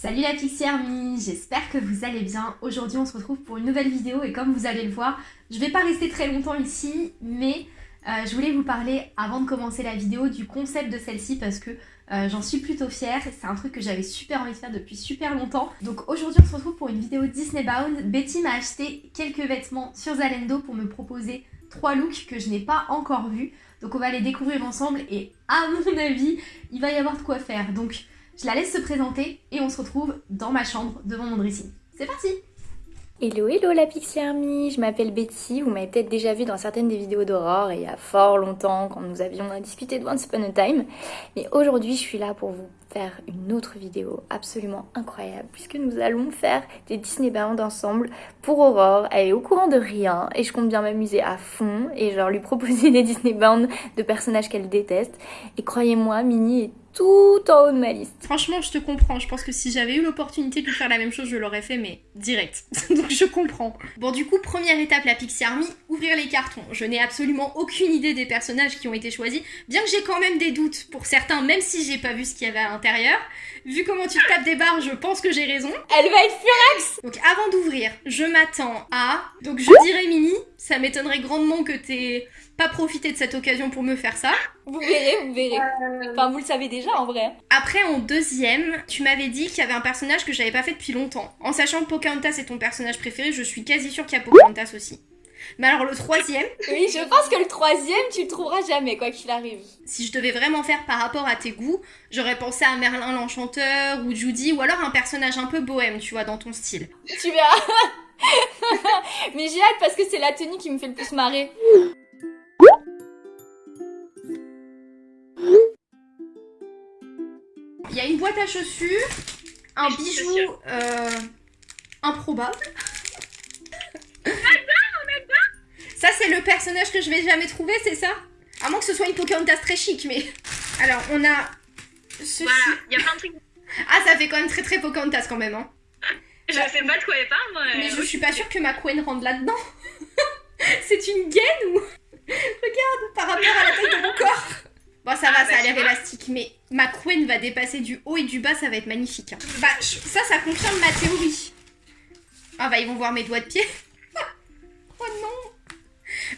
Salut la Pixie Army, j'espère que vous allez bien. Aujourd'hui on se retrouve pour une nouvelle vidéo et comme vous allez le voir, je vais pas rester très longtemps ici, mais euh, je voulais vous parler avant de commencer la vidéo du concept de celle-ci parce que euh, j'en suis plutôt fière. C'est un truc que j'avais super envie de faire depuis super longtemps. Donc aujourd'hui on se retrouve pour une vidéo Disney Bound. Betty m'a acheté quelques vêtements sur Zalendo pour me proposer trois looks que je n'ai pas encore vus. Donc on va les découvrir ensemble et à mon avis, il va y avoir de quoi faire. Donc je la laisse se présenter et on se retrouve dans ma chambre devant mon dressing. C'est parti Hello hello la Pixie Army, je m'appelle Betty, vous m'avez peut-être déjà vu dans certaines des vidéos d'Aurore il y a fort longtemps quand nous avions discuté de Once Upon a Time. Mais aujourd'hui je suis là pour vous faire une autre vidéo absolument incroyable puisque nous allons faire des Disney Bound ensemble pour Aurore. Elle est au courant de rien et je compte bien m'amuser à fond et genre lui proposer des Disney Bound de personnages qu'elle déteste. Et croyez-moi, Minnie est tout en haut de ma liste. Franchement, je te comprends. Je pense que si j'avais eu l'opportunité de faire la même chose, je l'aurais fait, mais direct. Donc je comprends. Bon, du coup, première étape, la Pixie Army, ouvrir les cartons. Je n'ai absolument aucune idée des personnages qui ont été choisis, bien que j'ai quand même des doutes pour certains, même si j'ai pas vu ce qu'il y avait à l'intérieur. Vu comment tu tapes des barres, je pense que j'ai raison. Elle va être furax Donc avant d'ouvrir, je m'attends à... Donc je dirais Mini, ça m'étonnerait grandement que t'aies pas profité de cette occasion pour me faire ça. Vous verrez, vous verrez. Euh, enfin, vous le savez déjà en vrai. Après, en deuxième, tu m'avais dit qu'il y avait un personnage que j'avais pas fait depuis longtemps. En sachant que Pocahontas est ton personnage préféré, je suis quasi sûre qu'il y a Pocahontas aussi. Mais alors le troisième Oui, je pense que le troisième, tu le trouveras jamais, quoi qu'il arrive. Si je devais vraiment faire par rapport à tes goûts, j'aurais pensé à Merlin l'Enchanteur ou Judy, ou alors un personnage un peu bohème, tu vois, dans ton style. Tu verras Mais j'ai hâte parce que c'est la tenue qui me fait le plus marrer. Il y a une boîte à chaussures, un bijou euh, improbable. C'est le personnage que je vais jamais trouver, c'est ça? À moins que ce soit une Pocahontas très chic, mais... Alors, on a ceci. Voilà, il y a plein de trucs. Ah, ça fait quand même très très Pocahontas quand même, hein. Je sais pas de quoi elle parle, moi. Mais je suis pas sûre que ma rentre là-dedans. c'est une gaine ou... Regarde, par rapport à la taille de mon corps. Bon, ça va, Ah, ça bah, a l'air élastique, mais ma va dépasser du haut et du bas, ça va être magnifique. hein. Bah, ça, ça confirme ma théorie. Ah bah, ils vont voir mes doigts de pied. oh non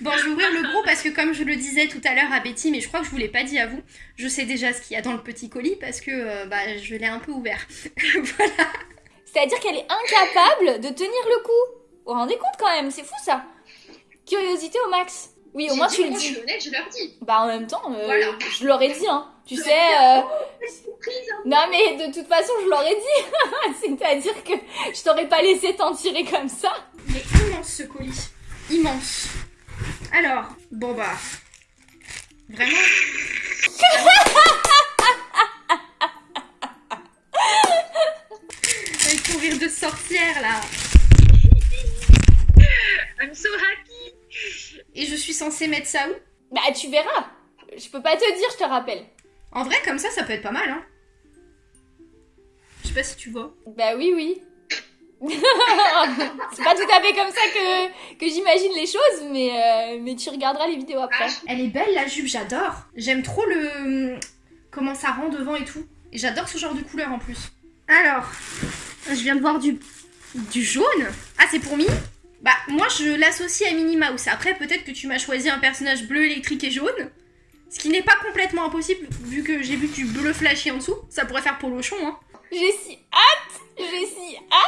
Bon, je vais ouvrir le gros parce que comme je le disais tout à l'heure à Betty, mais je crois que je vous l'ai pas dit à vous, je sais déjà ce qu'il y a dans le petit colis parce que euh, bah, je l'ai un peu ouvert. voilà. C'est-à-dire qu'elle est incapable de tenir le coup. Vous vous rendez compte quand même, c'est fou ça. Curiosité au max. Oui, au moins tu le Je suis dis. honnête, je leur dis. Bah en même temps, euh, Voilà. je l'aurais dit, hein. Tu sais, euh, Surprise, non mais de toute façon, je l'aurais dit. C'est-à-dire que je t'aurais pas laissé t'en tirer comme ça. Il est immense ce colis. Immense. Alors, bon bah. Vraiment. Avec ton rire de sorcière là. I'm so happy. Et je suis censée mettre ça où? Bah tu verras. Je peux pas te dire, je te rappelle. En vrai, comme ça, ça peut être pas mal, hein. Je sais pas si tu vois. Bah oui, oui. c'est pas tout à fait comme ça que, que j'imagine les choses, mais, euh, mais tu regarderas les vidéos après. Elle est belle la jupe, j'adore. J'aime trop le. Comment ça rend devant et tout. Et j'adore ce genre de couleur en plus. Alors, je viens de voir du. Du jaune. Ah, c'est pour Minnie Bah, moi je l'associe à Minnie Mouse. Après, peut-être que tu m'as choisi un personnage bleu électrique et jaune. Ce qui n'est pas complètement impossible, vu que j'ai vu du bleu flashy en dessous. Ça pourrait faire polochon, hein. J'ai si hâte, j'ai si hâte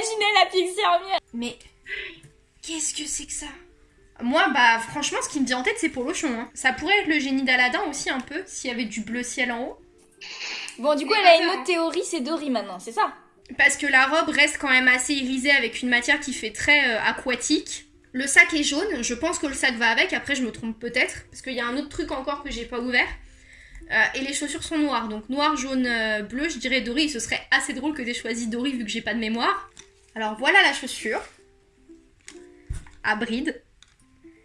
j'imaginais la Pixie. Mais. Qu'est-ce que c'est que ça? Moi, bah, franchement, ce qui me vient en tête, c'est Polochon. Hein. Ça pourrait être le génie d'Aladin aussi, un peu, s'il y avait du bleu ciel en haut. Bon, du coup, elle a une autre théorie, c'est Dory maintenant, c'est ça? Parce que la robe reste quand même assez irisée avec une matière qui fait très euh, aquatique. Le sac est jaune, je pense que le sac va avec, après je me trompe peut-être, parce qu'il y a un autre truc encore que j'ai pas ouvert. Euh, et les chaussures sont noires, donc noir, jaune, euh, bleu, je dirais Dory, ce serait assez drôle que t'aies choisi Dory vu que j'ai pas de mémoire. Alors voilà la chaussure. À bride.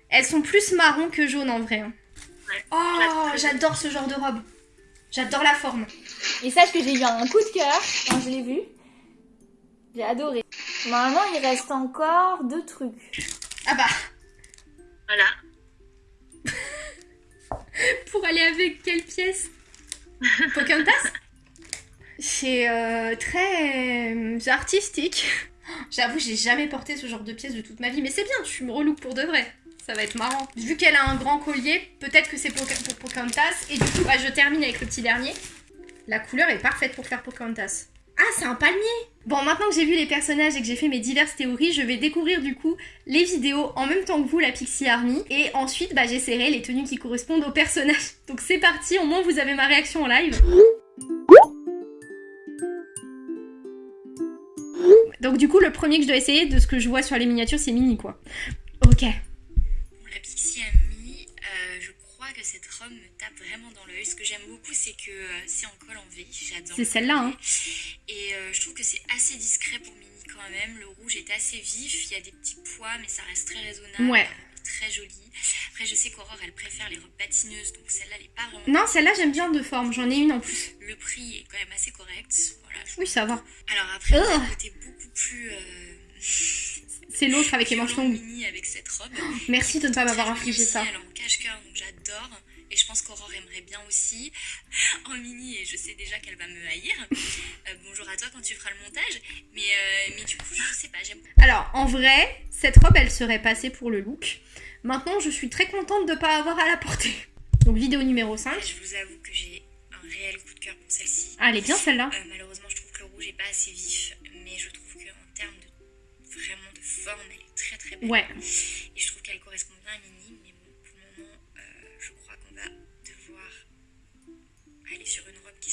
Elles sont plus marron que jaune en vrai. hein. Ouais, Oh, j'adore ce genre de robe. J'adore la forme. Et sache que j'ai eu un coup de cœur quand je l'ai vue. J'ai adoré. Normalement, il reste encore deux trucs. Ah bah, Voilà. pour aller avec quelle pièce? Pocahontas? C'est euh, très euh, artistique. J'avoue, j'ai jamais porté ce genre de pièce de toute ma vie, mais c'est bien, tu me relook pour de vrai. Ça va être marrant. Vu qu'elle a un grand collier, peut-être que c'est pour, pour Pocahontas. Et du coup, bah, je termine avec le petit dernier. La couleur est parfaite pour faire Pocahontas. Ah, c'est un palmier Bon, maintenant que j'ai vu les personnages et que j'ai fait mes diverses théories, je vais découvrir du coup les vidéos en même temps que vous, la Pixie Army. Et ensuite, bah, j'essaierai les tenues qui correspondent aux personnages. Donc c'est parti, au moins vous avez ma réaction en live. Donc du coup, le premier que je dois essayer de ce que je vois sur les miniatures, c'est Mini quoi. Ok. La Pixie Amie, euh, je crois que cette robe me tape vraiment dans l'œil. Ce que j'aime beaucoup, c'est que euh, c'est en col en V. J'adore. C'est celle-là, hein. Et euh, je trouve que c'est assez discret pour Mini quand même. Le rouge est assez vif. Il y a des petits pois, mais ça reste très raisonnable. Ouais. Très joli. Après, je sais qu'Aurore, elle préfère les robes patineuses, donc celle-là, elle est pas vraiment. Non, celle-là j'aime bien de forme, j'en ai une en plus. Le prix est quand même assez correct. Voilà. je- Oui, ça va. Alors après, Oh. côté beaucoup plus. euh, C'est l'autre avec les manches longues. Mini avec cette robe. Merci de ne pas m'avoir infligé jolie ça. Elle en cache-cœur, donc j'adore. Et je pense qu'Aurore aimerait bien aussi. En mini, et je sais déjà qu'elle va me haïr. Euh, bonjour à toi quand tu feras le montage. Mais, euh, mais du coup, je sais pas, j'aime Alors, en vrai, cette robe, elle serait passée pour le look. Maintenant, je suis très contente de ne pas avoir à la porter. Donc, vidéo numéro 5. Je vous avoue que j'ai un réel coup de cœur pour celle-ci. Ah, elle est bien celle-là. Euh, malheureusement, je trouve que le rouge est pas assez vif. Mais je trouve qu'en termes de vraiment de forme, elle est très très belle. Ouais. Et je trouve qu'elle correspond bien à Mini.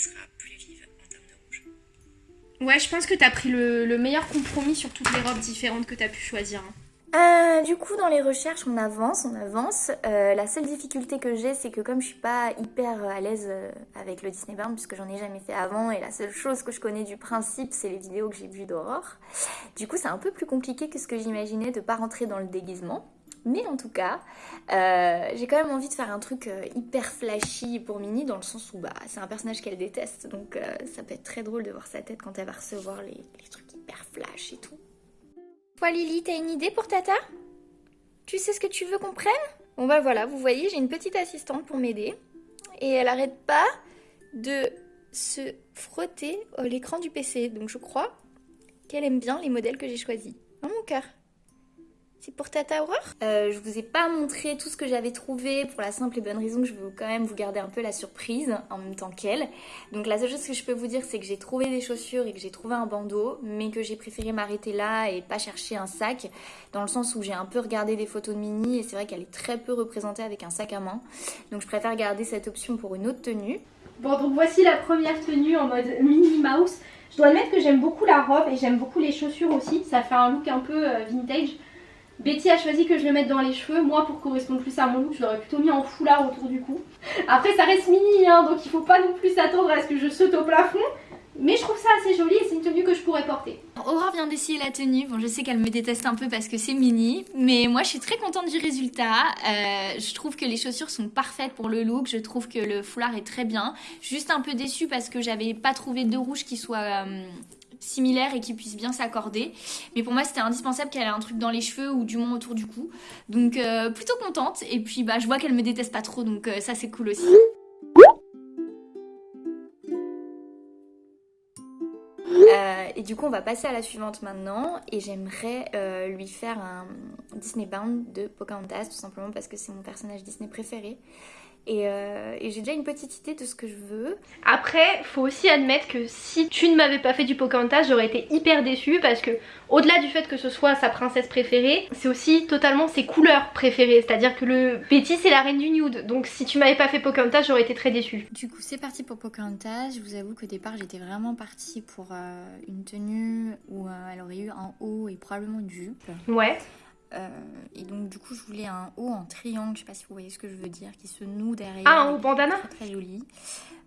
Sera plus vive en termes de rouge. Ouais, je pense que t'as pris le, le meilleur compromis sur toutes les robes différentes que t'as pu choisir. hein. Euh, du coup, dans les recherches, on avance, on avance. Euh, la seule difficulté que j'ai, c'est que comme je suis pas hyper à l'aise euh, avec le Disney Burn, puisque j'en ai jamais fait avant, et la seule chose que je connais du principe, c'est les vidéos que j'ai vues d'Aurore. Du coup, c'est un peu plus compliqué que ce que j'imaginais de pas rentrer dans le déguisement. Mais en tout cas, euh, j'ai quand même envie de faire un truc euh, hyper flashy pour Minnie, dans le sens où bah, c'est un personnage qu'elle déteste, donc euh, ça peut être très drôle de voir sa tête quand elle va recevoir les, les trucs hyper flash et tout. Toi Lily, t'as une idée pour Tata? Tu sais ce que tu veux qu'on prenne? Bon bah voilà, vous voyez, j'ai une petite assistante pour m'aider. Et elle arrête pas de se frotter l'écran du PC. Donc je crois qu'elle aime bien les modèles que j'ai choisis. Dans mon cœur. C'est pour Tata Aurore? Euh, Je vous ai pas montré tout ce que j'avais trouvé pour la simple et bonne raison que je veux quand même vous garder un peu la surprise en même temps qu'elle. Donc la seule chose que je peux vous dire c'est que j'ai trouvé des chaussures et que j'ai trouvé un bandeau, mais que j'ai préféré m'arrêter là et pas chercher un sac, dans le sens où j'ai un peu regardé des photos de Minnie et c'est vrai qu'elle est très peu représentée avec un sac à main. Donc je préfère garder cette option pour une autre tenue. Bon, donc voici la première tenue en mode Minnie Mouse. Je dois admettre que j'aime beaucoup la robe et j'aime beaucoup les chaussures aussi. Ça fait un look un peu euh, vintage. Betty a choisi que je le mette dans les cheveux. Moi, pour correspondre plus à mon look, je l'aurais plutôt mis en foulard autour du cou. Après, ça reste mini, hein, donc il faut pas non plus s'attendre à ce que je saute au plafond. Mais je trouve ça assez joli et c'est une tenue que je pourrais porter. Aurore vient d'essayer la tenue. Bon, je sais qu'elle me déteste un peu parce que c'est mini, mais moi je suis très contente du résultat. Euh, je trouve que les chaussures sont parfaites pour le look. Je trouve que le foulard est très bien. Juste un peu déçue parce que j'avais pas trouvé de rouge qui soit euh, similaire et qui puisse bien s'accorder. Mais pour moi, c'était indispensable qu'elle ait un truc dans les cheveux ou du moins autour du cou. Donc euh, plutôt contente. Et puis bah je vois qu'elle me déteste pas trop, donc euh, ça c'est cool aussi. Euh, et du coup, on va passer à la suivante maintenant. Et j'aimerais lui faire un Disney Bound de Pocahontas, tout simplement parce que c'est mon personnage Disney préféré. Et, euh, et j'ai déjà une petite idée de ce que je veux. Après, faut aussi admettre que si tu ne m'avais pas fait du Pocahontas, j'aurais été hyper déçue parce que au-delà du fait que ce soit sa princesse préférée, c'est aussi totalement ses couleurs préférées. C'est-à-dire que le Betty c'est la reine du nude. Donc si tu m'avais pas fait Pocahontas, j'aurais été très déçue. Du coup, c'est parti pour Pocahontas. Je vous avoue qu'au départ, j'étais vraiment partie pour euh, une tenue où euh, elle aurait eu un haut et probablement une jupe. Ouais. Euh, et donc, du coup, je voulais un haut en triangle. Je sais pas si vous voyez ce que je veux dire, qui se noue derrière. Ah, un haut bandana Très, très joli.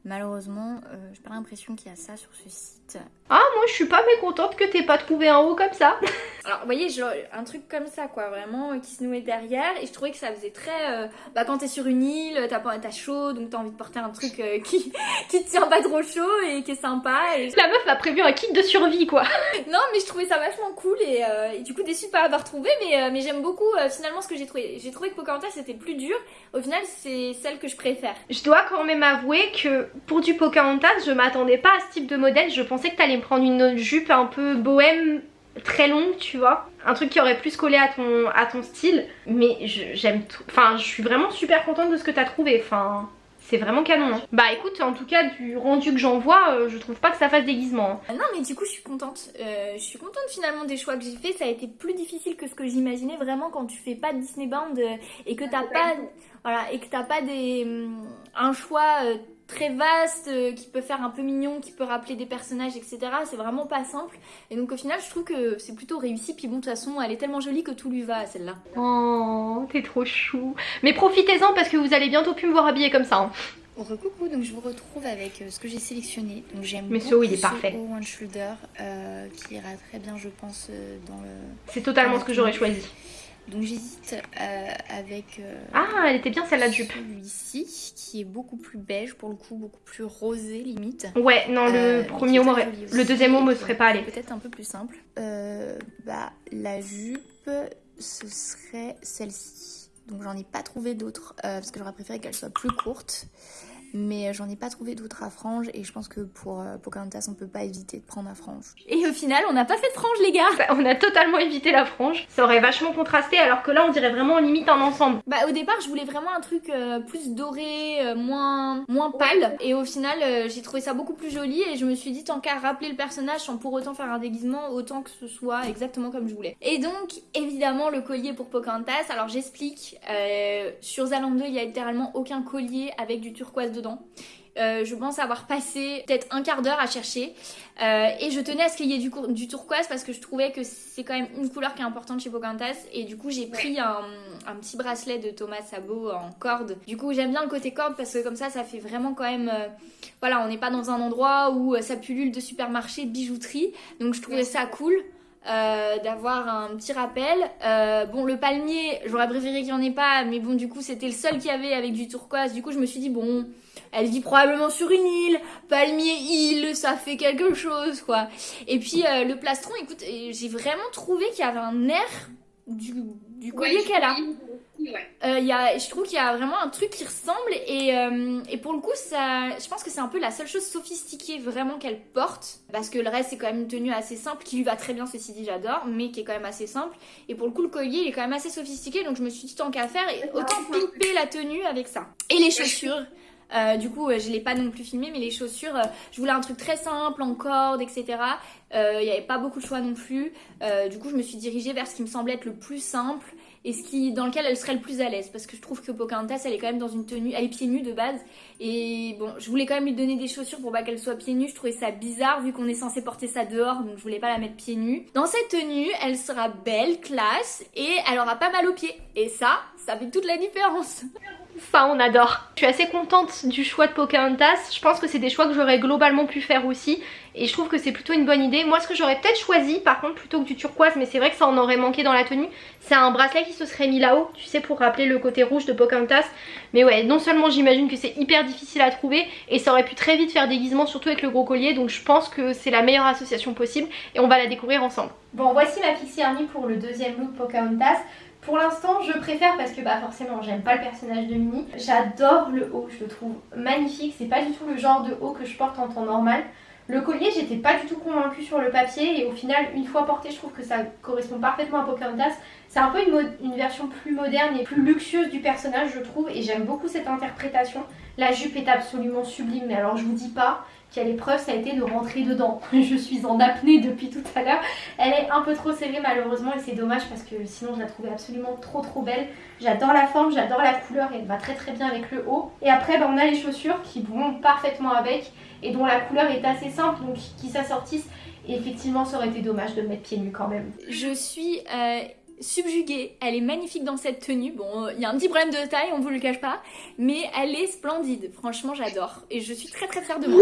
Malheureusement, euh, j'ai pas l'impression qu'il y a ça sur ce site. Ah, moi je suis pas mécontente que t'aies pas trouvé un haut comme ça. Alors, vous voyez, genre, un truc comme ça, quoi, vraiment, euh, qui se nouait derrière. Et je trouvais que ça faisait très. euh, bah, quand t'es sur une île, t'as pas- t'as chaud, donc t'as envie de porter un truc qui, qui te tient pas trop chaud et qui est sympa. Et... La meuf a prévu un kit de survie quoi. Non, mais je trouvais ça vachement cool et, et du coup, déçue de pas l'avoir trouvé. Mais, mais j'aime beaucoup finalement ce que j'ai trouvé. J'ai trouvé que Pocahontas c'était le plus dur. Au final, c'est celle que je préfère. Je dois quand même avouer que pour du Pocahontas, je m'attendais pas à ce type de modèle. Je pensais que t'allais me prendre une jupe un peu bohème très longue, tu vois. Un truc qui aurait plus collé à ton, à ton style. Mais j'aime tout. Enfin, je suis vraiment super contente de ce que t'as trouvé. Enfin, c'est vraiment canon. hein. Bah écoute, en tout cas, du rendu que j'en vois, euh, je trouve pas que ça fasse déguisement. hein. Ah Non, mais du coup, je suis contente. Euh, je suis contente finalement des choix que j'ai fait. Ça a été plus difficile que ce que j'imaginais vraiment quand tu fais pas de Disney Bound euh, et que t'as pas, voilà, et que t'as pas des, hum, un choix très vaste euh, qui peut faire un peu mignon, qui peut rappeler des personnages, etc. C'est vraiment pas simple. Et donc au final, je trouve que c'est plutôt réussi. Puis bon, de toute façon, elle est tellement jolie que tout lui va à celle-là. Oh, t'es trop chou. Mais profitez-en parce que vous allez bientôt plus me voir habillée comme ça. hein. Recoucou, donc je vous retrouve avec euh, ce que j'ai sélectionné. Donc j'aime Mais ce beaucoup haut, il est parfait. haut one shoulder euh, qui ira très bien, je pense, dans le. C'est totalement ce que j'aurais choisi. Donc j'hésite euh, avec euh, Ah, elle était bien celle-là jupe. celui-ci qui est beaucoup plus beige pour le coup, beaucoup plus rosé limite. Ouais, non, le Euh, premier mot. Le deuxième mot me serait pas allé. Peut-être un peu plus simple. Bah la jupe, ce serait celle-ci. Donc j'en ai pas trouvé d'autres parce que j'aurais préféré qu'elle soit plus courte. Mais euh, j'en ai pas trouvé d'autres à franges et je pense que pour euh, Pocahontas on peut pas éviter de prendre à frange. Et au final on n'a pas fait de frange les gars Bah, On a totalement évité la frange. Ça aurait vachement contrasté alors que là on dirait vraiment limite un ensemble. Bah au départ je voulais vraiment un truc euh, plus doré, euh, moins moins pâle et au final euh, j'ai trouvé ça beaucoup plus joli et je me suis dit tant qu'à rappeler le personnage sans pour autant faire un déguisement autant que ce soit exactement comme je voulais. Et donc évidemment le collier pour Pocahontas, alors j'explique, euh, sur Zalando il y a littéralement aucun collier avec du turquoise dedans. Euh, je pense avoir passé peut-être un quart d'heure à chercher. Euh, et je tenais à ce qu'il y ait du, turquoise parce que je trouvais que c'est quand même une couleur qui est importante chez Pocahontas. Et du coup j'ai pris un, un petit bracelet de Thomas Sabo en corde. Du coup j'aime bien le côté corde parce que comme ça ça fait vraiment quand même euh, voilà on n'est pas dans un endroit où ça pullule de supermarché de bijouterie. Donc je trouvais ça cool. Euh, d'avoir un petit rappel. Euh, bon, le palmier, j'aurais préféré qu'il n'y en ait pas, mais bon, du coup, c'était le seul qu'il y avait avec du turquoise. Du coup, je me suis dit, bon, elle vit probablement sur une île, palmier île, ça fait quelque chose, quoi. Et puis, euh, le plastron, écoute, j'ai vraiment trouvé qu'il y avait un air du, du collier qu'elle a. Ouais. Euh, y a, je trouve qu'il y a vraiment un truc qui ressemble et, euh, et pour le coup ça, je pense que c'est un peu la seule chose sophistiquée vraiment qu'elle porte parce que le reste c'est quand même une tenue assez simple qui lui va très bien ceci dit j'adore mais qui est quand même assez simple et pour le coup le collier il est quand même assez sophistiqué donc je me suis dit tant qu'à faire et autant pimper la tenue avec ça et les chaussures euh, du coup, euh, je l'ai pas non plus filmé, mais les chaussures, euh, je voulais un truc très simple, en corde, etc. Il n'y avait pas beaucoup de choix non plus. Du coup, je me suis dirigée vers ce qui me semblait être le plus simple et ce qui, dans lequel elle serait le plus à l'aise. Parce que je trouve que Pocahontas, elle est quand même dans une tenue, elle est pieds nus de base. Et bon, je voulais quand même lui donner des chaussures pour pas qu'elle soit pieds nus. Je trouvais ça bizarre vu qu'on est censé porter ça dehors, donc je voulais pas la mettre pieds nus. Dans cette tenue, elle sera belle, classe et elle aura pas mal aux pieds. Et ça, ça fait toute la différence. Ça, on adore. Je suis assez contente du choix de Pocahontas. Je pense que c'est des choix que j'aurais globalement pu faire aussi. Et je trouve que c'est plutôt une bonne idée. Moi, ce que j'aurais peut-être choisi, par contre, plutôt que du turquoise, mais c'est vrai que ça en aurait manqué dans la tenue, c'est un bracelet qui se serait mis là-haut, tu sais, pour rappeler le côté rouge de Pocahontas. Mais ouais, non seulement j'imagine que c'est hyper difficile à trouver, et ça aurait pu très vite faire déguisement, surtout avec le gros collier. Donc je pense que c'est la meilleure association possible, et on va la découvrir ensemble. Bon, voici ma Pixie Army pour le deuxième look Pocahontas. Pour l'instant, je préfère parce que bah forcément, j'aime pas le personnage de Minnie. J'adore le haut, je le trouve magnifique. C'est pas du tout le genre de haut que je porte en temps normal. Le collier, j'étais pas du tout convaincue sur le papier et au final, une fois porté, je trouve que ça correspond parfaitement à Pocahontas. C'est un peu une, une version plus moderne et plus luxueuse du personnage, je trouve, et j'aime beaucoup cette interprétation. La jupe est absolument sublime, mais alors je vous dis pas quelle épreuve ça a été de rentrer dedans. Je suis en apnée depuis tout à l'heure. Elle est un peu trop serrée malheureusement et c'est dommage parce que sinon je la trouvais absolument trop trop belle. J'adore la forme, j'adore la couleur et elle va très très bien avec le haut. Et après bah, on a les chaussures qui vont parfaitement avec et dont la couleur est assez simple donc qui s'assortissent. Et effectivement ça aurait été dommage de mettre pieds nus quand même. Je suis euh, subjuguée. Elle est magnifique dans cette tenue. Bon, il y a un petit problème de taille, on vous le cache pas, mais elle est splendide. Franchement, j'adore et je suis très très fière de moi.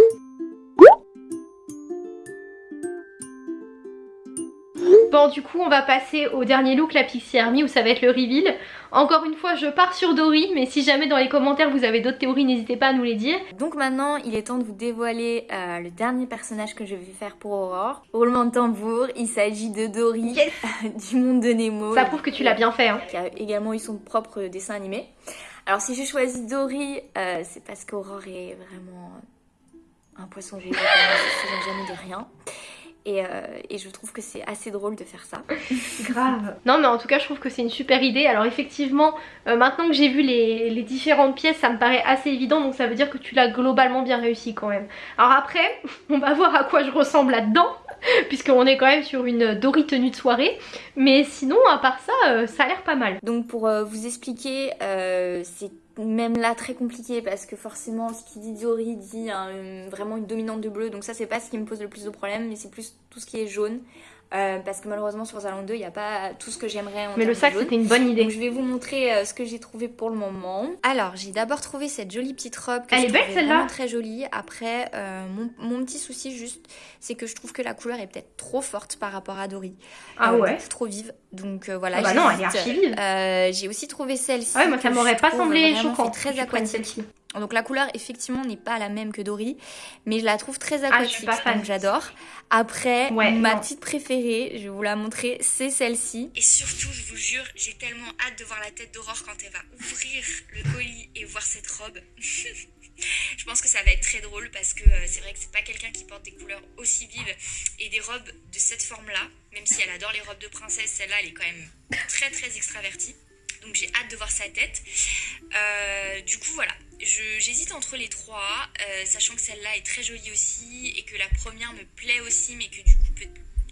Bon, du coup, on va passer au dernier look, la Pixie Army, où ça va être le reveal. Encore une fois, je pars sur Dory, mais si jamais dans les commentaires vous avez d'autres théories, n'hésitez pas à nous les dire. Donc maintenant, il est temps de vous dévoiler euh, le dernier personnage que je vais faire pour Aurore. Roulement de tambour, il s'agit de Dory du monde de Nemo. Ça prouve que tu l'as bien fait. Hein. Qui a également eu son propre dessin animé. Alors si j'ai choisi Dory, euh, c'est parce qu'Aurore est vraiment un poisson géant, je ne jamais de rien. Et, euh, et, je trouve que c'est assez drôle de faire ça. Grave. Non mais en tout cas je trouve que c'est une super idée. Alors effectivement, euh, maintenant que j'ai vu les, les, différentes pièces, ça me paraît assez évident. Donc ça veut dire que tu l'as globalement bien réussi quand même. Alors après, on va voir à quoi je ressemble là-dedans. Puisqu'on est quand même sur une Dory tenue de soirée. Mais sinon, à part ça, euh, ça a l'air pas mal. Donc pour euh, vous expliquer, euh, c'est même là très compliqué parce que forcément ce qui dit Dory dit hein, vraiment une dominante de bleu donc ça c'est pas ce qui me pose le plus de problème mais c'est plus tout ce qui est jaune euh, parce que malheureusement sur Zalando 2 il n'y a pas tout ce que j'aimerais Mais le sac c'était une bonne idée. Donc je vais vous montrer euh, ce que j'ai trouvé pour le moment. Alors j'ai d'abord trouvé cette jolie petite robe que Elle je est belle celle-là très jolie. Après euh, mon, mon, petit souci juste c'est que je trouve que la couleur est peut-être trop forte par rapport à Dory. Ah ouais Trop vive. Donc voilà. Ah bah non elle est archi vive. j'ai aussi trouvé celle-ci. Ouais moi ça m'aurait pas semblé choquant. très aquatique. Donc la couleur effectivement n'est pas la même que Dory, mais je la trouve très aquatique, ah, donc j'adore. Après, ouais, ma non. petite préférée, je vais vous la montrer, c'est celle-ci. Et surtout, je vous jure, j'ai tellement hâte de voir la tête d'Aurore quand elle va ouvrir le colis et voir cette robe. je pense que ça va être très drôle parce que euh, c'est vrai que c'est pas quelqu'un qui porte des couleurs aussi vives et des robes de cette forme-là, même si elle adore les robes de princesse, celle-là elle est quand même très très extravertie. Donc j'ai hâte de voir sa tête. Euh, du coup voilà, j'hésite entre les trois, euh, sachant que celle-là est très jolie aussi et que la première me plaît aussi, mais que du coup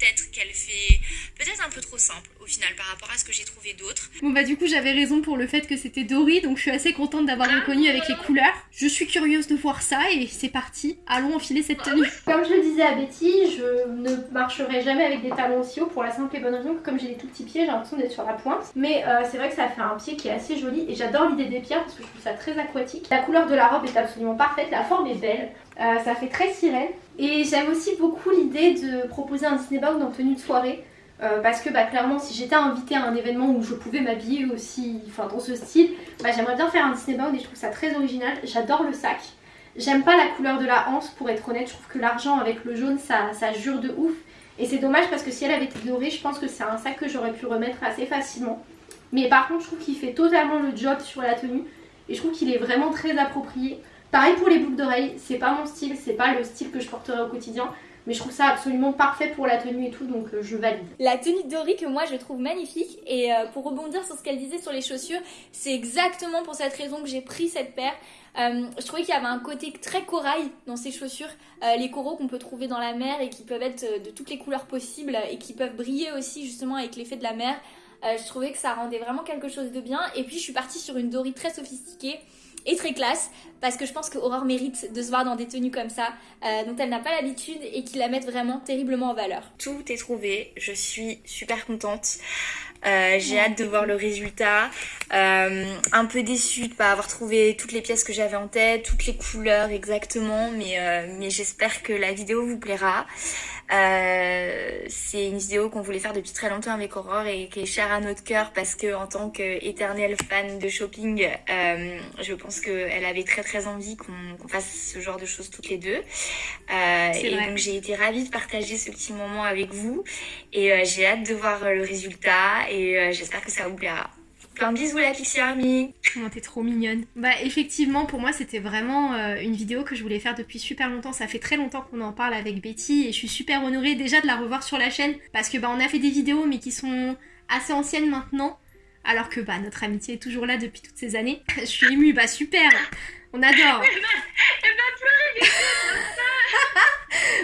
peut-être qu'elle fait peut-être un peu trop simple au final par rapport à ce que j'ai trouvé d'autres. Bon bah du coup j'avais raison pour le fait que c'était Dory, donc je suis assez contente d'avoir ah, reconnu avec les couleurs. Je suis curieuse de voir ça et c'est parti, allons enfiler cette tenue. Comme je le disais à Betty, je ne marcherai jamais avec des talons aussi hauts pour la simple et bonne raison que comme j'ai des tout petits pieds, j'ai l'impression d'être sur la pointe. Mais euh, c'est vrai que ça fait un pied qui est assez joli et j'adore l'idée des pierres parce que je trouve ça très aquatique. La couleur de la robe est absolument parfaite, la forme est belle. Euh, ça fait très sirène. Et j'aime aussi beaucoup l'idée de proposer un Disney Bound en tenue de soirée. Euh, parce que bah, clairement si j'étais invitée à un événement où je pouvais m'habiller aussi enfin, dans ce style, bah, j'aimerais bien faire un Disney Bound et je trouve ça très original. J'adore le sac. J'aime pas la couleur de la hanse pour être honnête, je trouve que l'argent avec le jaune ça, ça jure de ouf. Et c'est dommage parce que si elle avait été dorée, je pense que c'est un sac que j'aurais pu remettre assez facilement. Mais par contre je trouve qu'il fait totalement le job sur la tenue et je trouve qu'il est vraiment très approprié. Pareil pour les boucles d'oreilles, c'est pas mon style, c'est pas le style que je porterai au quotidien. Mais je trouve ça absolument parfait pour la tenue et tout, donc euh, je valide. La tenue de Dory que moi je trouve magnifique. Et euh, pour rebondir sur ce qu'elle disait sur les chaussures, c'est exactement pour cette raison que j'ai pris cette paire. Euh, je trouvais qu'il y avait un côté très corail dans ces chaussures. Les coraux qu'on peut trouver dans la mer et qui peuvent être de toutes les couleurs possibles et qui peuvent briller aussi justement avec l'effet de la mer. Je trouvais que ça rendait vraiment quelque chose de bien. Et puis je suis partie sur une Dory très sophistiquée et très classe parce que je pense que Aurore mérite de se voir dans des tenues comme ça euh, dont elle n'a pas l'habitude et qui la mettent vraiment terriblement en valeur. Tout est trouvé, je suis super contente. Euh, j'ai hâte de voir le résultat. Euh, un peu déçue de pas avoir trouvé toutes les pièces que j'avais en tête, toutes les couleurs exactement, mais, euh, mais j'espère que la vidéo vous plaira. Euh, c'est une vidéo qu'on voulait faire depuis très longtemps avec Aurore et qui est chère à notre cœur parce que en tant qu'éternelle fan de shopping, euh, je pense qu'elle avait très très envie qu'on fasse ce genre de choses toutes les deux. Euh, et vrai. donc j'ai été ravie de partager ce petit moment avec vous et j'ai hâte de voir le résultat et euh, j'espère que ça vous plaira. Plein de bisous la Pixie Army Oh t'es trop mignonne. Bah effectivement pour moi c'était vraiment euh, une vidéo que je voulais faire depuis super longtemps. Ça fait très longtemps qu'on en parle avec Betty Et je suis super honorée déjà de la revoir sur la chaîne Parce que bah on a fait des vidéos mais qui sont assez anciennes maintenant. Alors que bah notre amitié est toujours là depuis toutes ces années. Je suis émue, bah super. On adore. Elle va, pleurer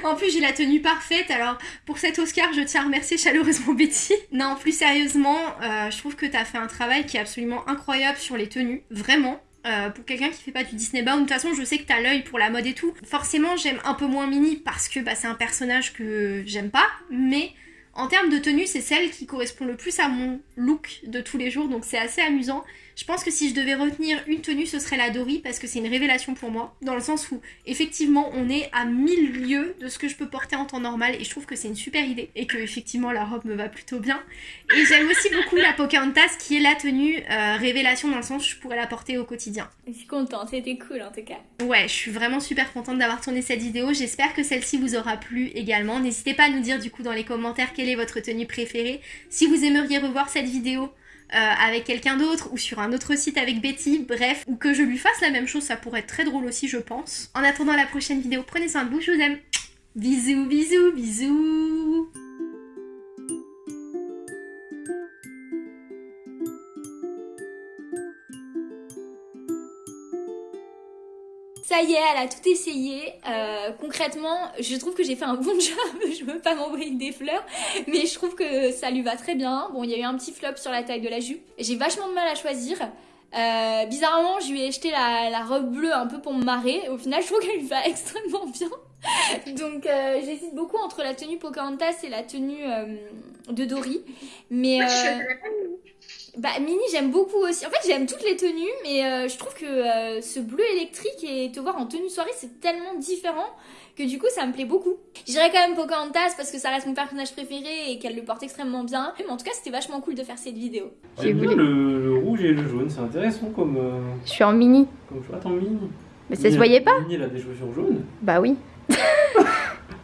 en plus, j'ai la tenue parfaite. Alors, pour cet Oscar, je tiens à remercier chaleureusement Betty. Non, plus sérieusement, euh, je trouve que t'as fait un travail qui est absolument incroyable sur les tenues. Vraiment. Euh, pour quelqu'un qui fait pas du Disney Bound, de toute façon je sais que t'as l'œil pour la mode et tout. Forcément j'aime un peu moins Minnie parce que bah, c'est un personnage que j'aime pas, mais En termes de tenue, c'est celle qui correspond le plus à mon look de tous les jours, donc c'est assez amusant. Je pense que si je devais retenir une tenue, ce serait la Dory, parce que c'est une révélation pour moi, dans le sens où, effectivement, on est à mille lieues de ce que je peux porter en temps normal, et je trouve que c'est une super idée, et que, effectivement, la robe me va plutôt bien. Et j'aime aussi beaucoup la Pocahontas, qui est la tenue euh, révélation, dans le sens où je pourrais la porter au quotidien. Je suis contente, c'était cool en tout cas. Ouais, je suis vraiment super contente d'avoir tourné cette vidéo. J'espère que celle-ci vous aura plu également. N'hésitez pas à nous dire du coup dans les commentaires quelle est votre tenue préférée. Si vous aimeriez revoir cette vidéo euh, avec quelqu'un d'autre ou sur un autre site avec Betty, bref, ou que je lui fasse la même chose, ça pourrait être très drôle aussi je pense. En attendant la prochaine vidéo, prenez soin de vous, je vous aime. Bisous, bisous, bisous Ça y est, elle a tout essayé. Euh, concrètement, je trouve que j'ai fait un bon job. je veux pas m'envoyer des fleurs, mais je trouve que ça lui va très bien. Bon, il y a eu un petit flop sur la taille de la jupe. J'ai vachement de mal à choisir. Euh, bizarrement, je lui ai acheté la, la, robe bleue un peu pour me marrer. Au final, je trouve qu'elle lui va extrêmement bien. Donc, euh, j'hésite beaucoup entre la tenue Pocahontas et la tenue de Dory. Mais bah Mini j'aime beaucoup aussi. En fait j'aime toutes les tenues mais euh, je trouve que euh, ce bleu électrique et te voir en tenue soirée c'est tellement différent que du coup ça me plaît beaucoup. J'irais quand même Pocahontas parce que ça reste mon personnage préféré et qu'elle le porte extrêmement bien. Mais en tout cas c'était vachement cool de faire cette vidéo. J'aime bien le, le, rouge et le jaune, c'est intéressant comme... Euh, je suis en mini. Comme choix, en mini. Mais ça se voyait pas Mini elle a des chaussures jaunes. Bah oui.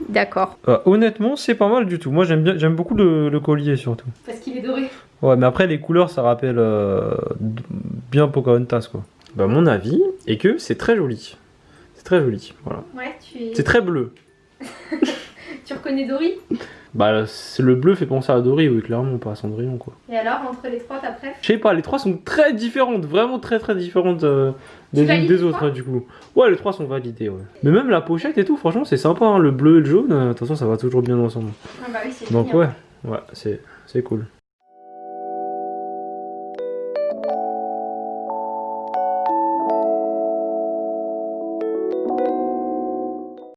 D'accord. Euh, honnêtement, c'est pas mal du tout. Moi, j'aime bien, j'aime beaucoup le, le, collier surtout. Parce. Ouais, mais après les couleurs, ça rappelle euh, bien Pocahontas quoi. Bah, mon avis est que c'est très joli. C'est très joli, voilà. Ouais, tu es. C'est très bleu. tu reconnais Dory? Bah, le bleu fait penser à Dory, oui, clairement, pas à Cendrillon quoi. Et alors, entre les trois, t'as préf? Je sais pas, les trois sont très différentes, vraiment très très différentes euh, des unes des autres, hein, du coup. Ouais, les trois sont validés, ouais. Mais même la pochette et tout, franchement, c'est sympa, hein, le bleu et le jaune, euh, de toute façon, ça va toujours bien ensemble. Ah bah oui, c'est Donc, ouais, ouais, c'est cool.